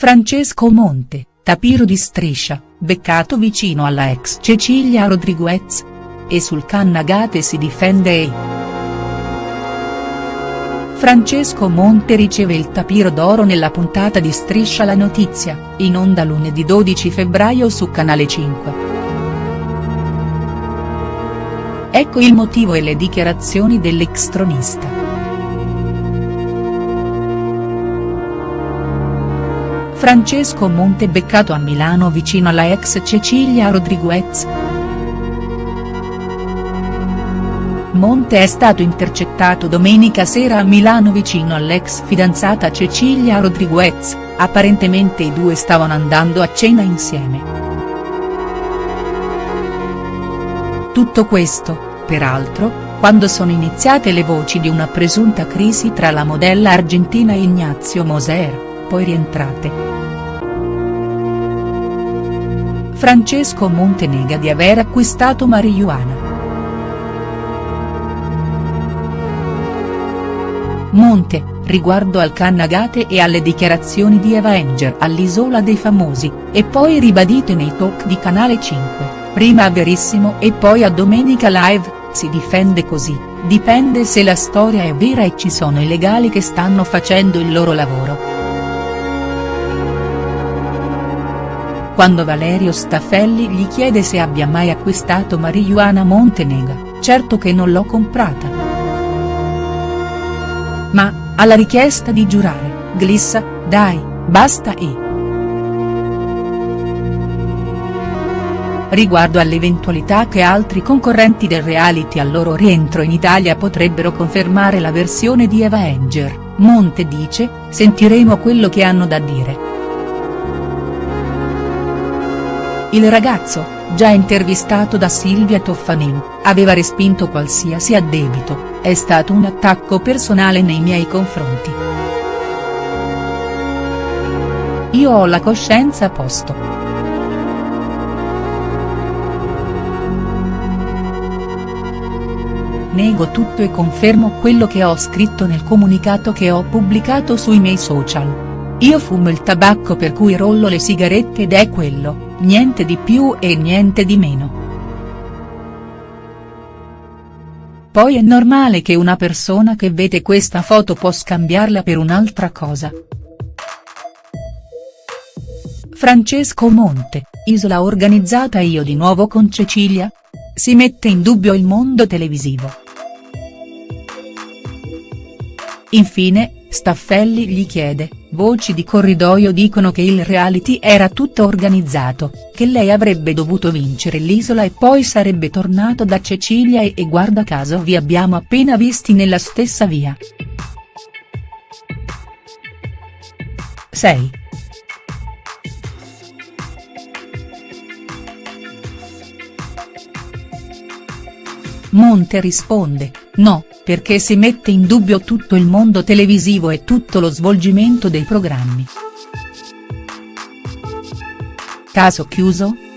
Francesco Monte, tapiro di striscia, beccato vicino alla ex Cecilia Rodriguez. E sul Cannagate si difende e. Francesco Monte riceve il tapiro d'oro nella puntata di Striscia la notizia, in onda lunedì 12 febbraio su Canale 5. Ecco il motivo e le dichiarazioni dell'ex tronista. Francesco Monte beccato a Milano vicino alla ex Cecilia Rodriguez. Monte è stato intercettato domenica sera a Milano vicino all'ex fidanzata Cecilia Rodriguez, apparentemente i due stavano andando a cena insieme. Tutto questo, peraltro, quando sono iniziate le voci di una presunta crisi tra la modella argentina e Ignazio Moser poi rientrate. Francesco Monte nega di aver acquistato marijuana. Monte, riguardo al Cannagate e alle dichiarazioni di Eva Enger all'Isola dei Famosi, e poi ribadite nei talk di Canale 5, prima a Verissimo e poi a Domenica Live, si difende così, dipende se la storia è vera e ci sono i legali che stanno facendo il loro lavoro. Quando Valerio Staffelli gli chiede se abbia mai acquistato marijuana Montenega, certo che non l'ho comprata. Ma, alla richiesta di giurare, glissa, dai, basta e. Riguardo all'eventualità che altri concorrenti del reality al loro rientro in Italia potrebbero confermare la versione di Eva Enger, Monte dice, sentiremo quello che hanno da dire. Il ragazzo, già intervistato da Silvia Toffanin, aveva respinto qualsiasi addebito, è stato un attacco personale nei miei confronti. Io ho la coscienza a posto. Nego tutto e confermo quello che ho scritto nel comunicato che ho pubblicato sui miei social. Io fumo il tabacco per cui rollo le sigarette ed è quello, niente di più e niente di meno. Poi è normale che una persona che vede questa foto può scambiarla per un'altra cosa. Francesco Monte, isola organizzata io di nuovo con Cecilia? Si mette in dubbio il mondo televisivo. Infine, Staffelli gli chiede, voci di corridoio dicono che il reality era tutto organizzato, che lei avrebbe dovuto vincere l'isola e poi sarebbe tornato da Cecilia e, e guarda caso vi abbiamo appena visti nella stessa via. 6. Monte risponde, no, perché si mette in dubbio tutto il mondo televisivo e tutto lo svolgimento dei programmi. Caso chiuso?.